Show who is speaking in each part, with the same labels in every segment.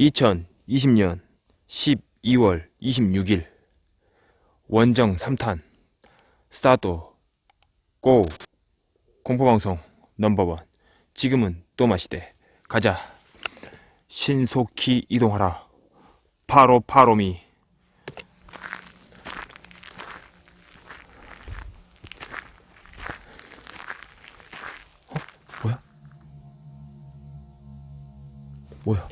Speaker 1: 2020년 12월 26일. 원정 3탄. 스타트 고. 공포방송 넘버원. 지금은 또 마시대. 가자. 신속히 이동하라. 파로 파로미. 어? 뭐야? 뭐야?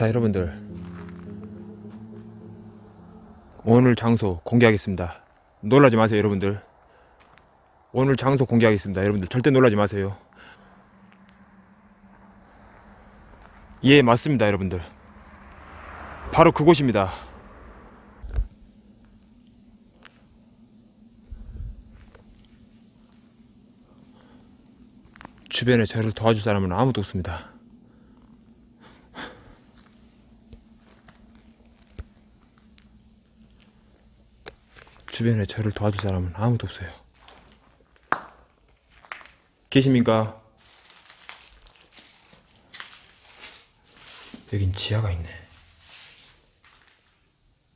Speaker 1: 자 여러분들. 오늘 장소 공개하겠습니다. 놀라지 마세요 여러분들. 오늘 장소 공개하겠습니다. 여러분들 절대 놀라지 마세요. 예 맞습니다 여러분들. 바로 그곳입니다. 주변에 저를 도와줄 사람은 아무도 없습니다 주변에 저를 도와줄 사람은 아무도 없어요. 계십니까? 여긴 지하가 있네.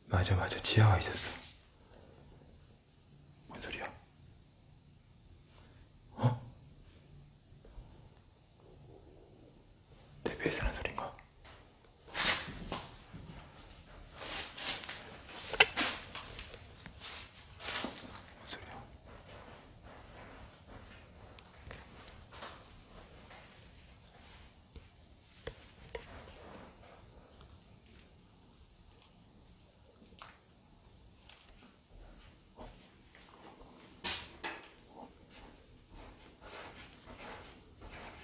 Speaker 1: 맞아, 맞아. 지하가 있었어. 뭔 소리야? 어? 대비해서 하는 소린가? 뭔 소리야?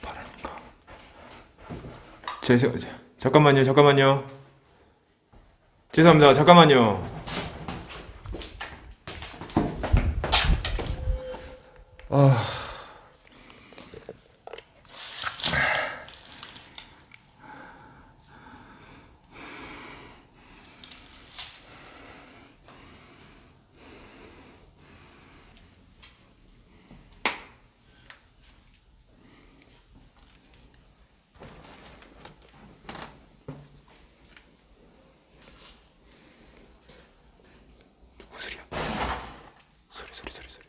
Speaker 1: 바람인가? 제, 잠깐만요, 잠깐만요. 죄송합니다, 잠깐만요. 아. 무슨 소리야? 소리 소리 소리 소리.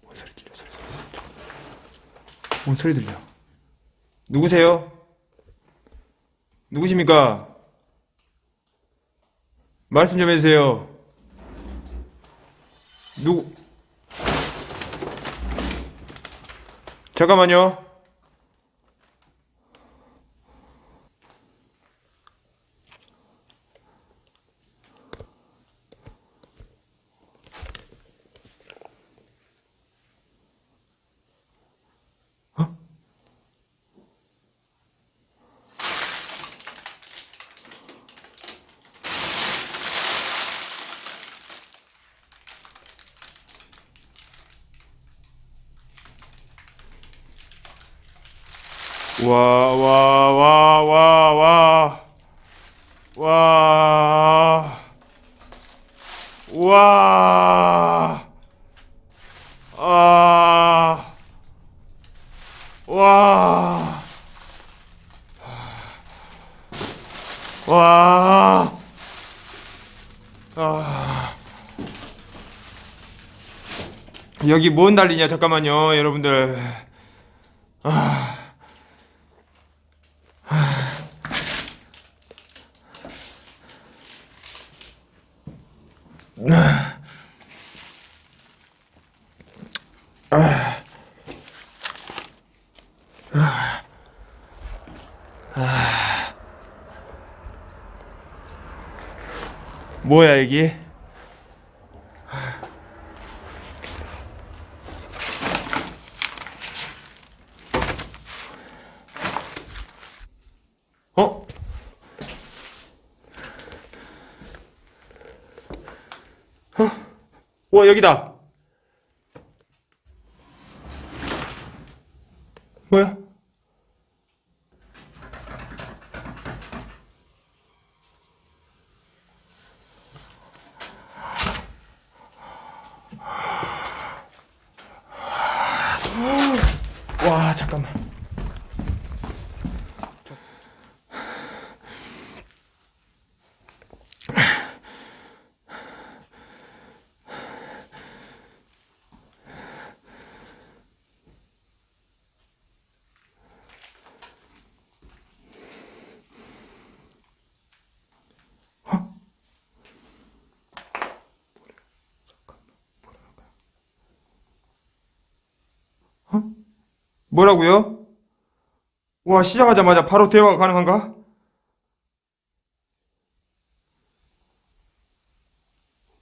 Speaker 1: 뭔 소리 들려? 소리 소리. 소리. 뭔 소리 들려? 누구세요? 누구십니까? 말씀 좀 해주세요. 누구? 잠깐만요. 와, 와, 와, 와, 와. 와. 와. 아. 와. 와. 아. 여기 뭔 난리냐 잠깐만요 여러분들 아. 뭐야 이게? 어? 어? 와 여기다. 뭐야? 와 잠깐만 뭐라고요? 와 시작하자마자 바로 대화가 가능한가?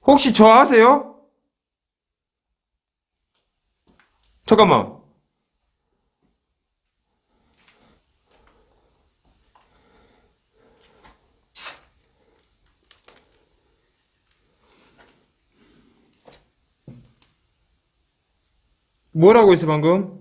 Speaker 1: 혹시 저 아세요? 잠깐만 뭐라고 했어 방금?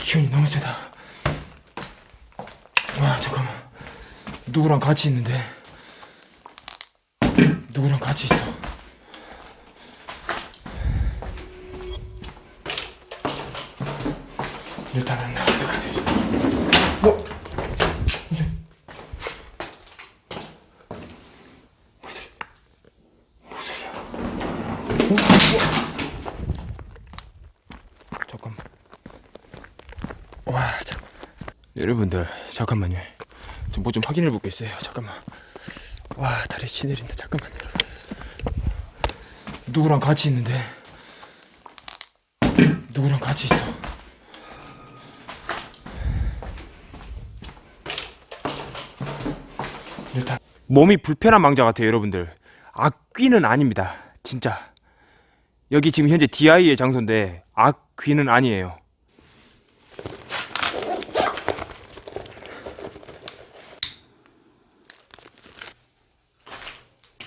Speaker 1: 기운이 너무 세다. 와 잠깐만. 누구랑 같이 있는데? 누구랑 같이 있어? 일단은 나한테 가야 지 뭐? 무슨? 무슨 소리야? 무슨 소리야? 어? 뭐? 잠깐만. 와, 잠깐. 여러분들, 잠깐만요. 좀 뭐좀 확인해 볼게 있어요. 잠깐만. 와, 다리 시내린다. 잠깐만요. 누구랑 같이 있는데? 누구랑 같이 있어? 일단 몸이 불편한 망자 같아요, 여러분들. 악귀는 아닙니다. 진짜. 여기 지금 현재 DI의 장소인데 악귀는 아니에요.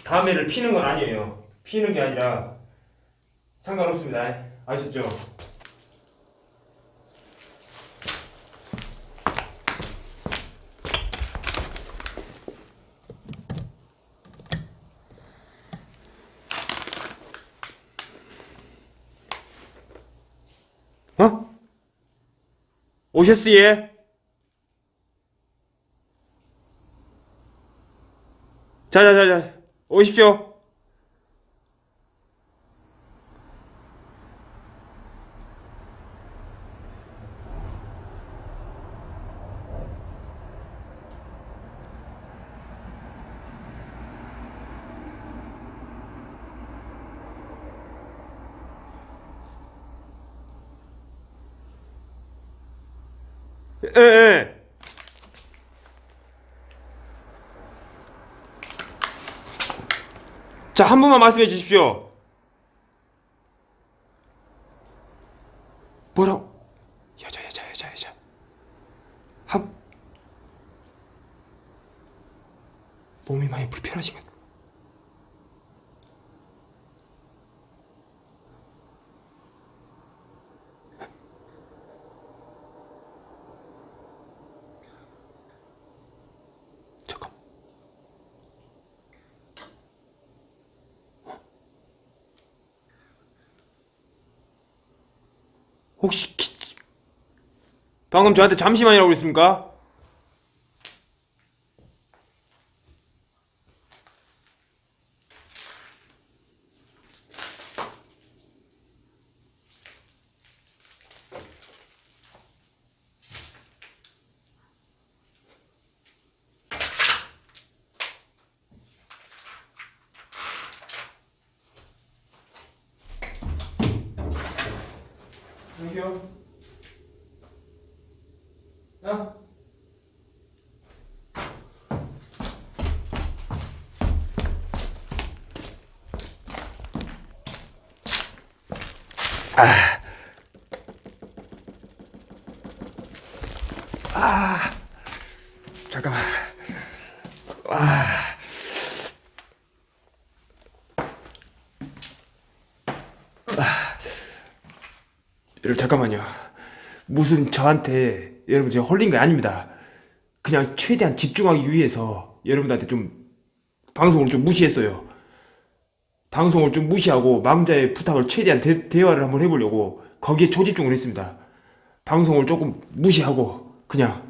Speaker 1: 다음에를 피는 건 아니에요. 피는 게 아니라 상관없습니다. 아셨죠? 어? 오셨어요? 자자자자 오십시오. 예, 예. 한 번만 말씀해 주십시오. 뭐라고? 여자, 여자, 여자, 여자. 한. 몸이 많이 불편하신가? 잠깐. 혹시 키... 방금 저한테 잠시만이라고 그랬습니까? 갈게요. 야. 잠깐만. 여러분 잠깐만요. 무슨 저한테 여러분 제가 홀린 게 아닙니다. 그냥 최대한 집중하기 위해서 여러분들한테 좀 방송을 좀 무시했어요. 방송을 좀 무시하고 망자의 부탁을 최대한 대, 대화를 한번 해보려고 거기에 초집중을 했습니다. 방송을 조금 무시하고 그냥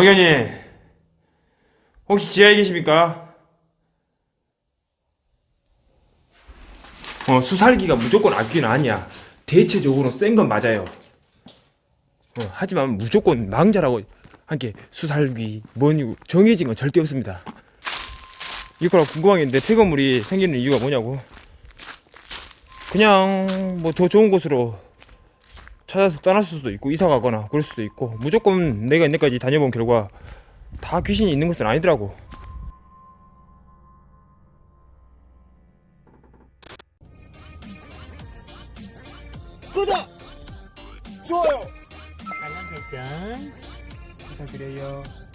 Speaker 1: 왕현님 혹시 지하에 계십니까? 어 수살기가 무조건 악귀는 아니야. 대체적으로 센 건 맞아요. 어, 하지만 무조건 망자라고 한게 수살기 뭐니 정해진 건 절대 없습니다. 이거라 궁금한 게 있는데 폐건물이 생기는 이유가 뭐냐고. 그냥 뭐 더 좋은 곳으로 찾아서 떠났을 수도 있고 이사 가거나 그럴 수도 있고 무조건 내가 이때까지 다녀본 결과 다 귀신이 있는 것은 아니더라고
Speaker 2: 구독! 좋아요! 알람 설정 부탁드려요. 어.